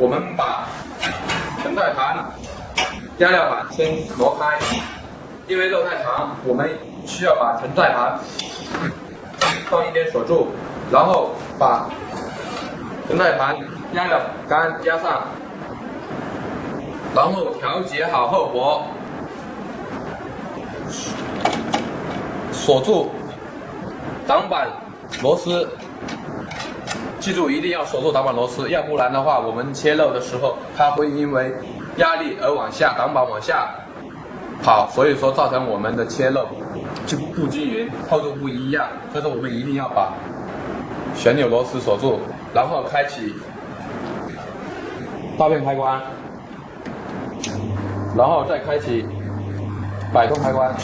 我们把承载盘、压料板先挪开，因为肉太长，我们需要把承载盘放一边锁住，然后把承载盘、压料杆加上，然后调节好后脖，锁住挡板螺丝。记住，一定要锁住挡板螺丝，要不然的话，我们切肉的时候，它会因为压力而往下，挡板往下跑，所以说造成我们的切肉就不均匀，厚度不一样。所以说，我们一定要把旋钮螺丝锁住，然后开启刀片开关，然后再开启摆动开关。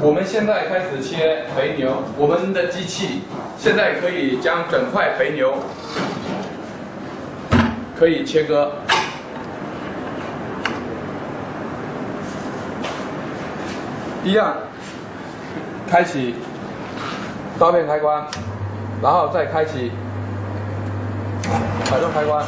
我们现在开始切肥牛，我们的机器现在可以将整块肥牛可以切割，一样，开启刀片开关，然后再开启摆动开关。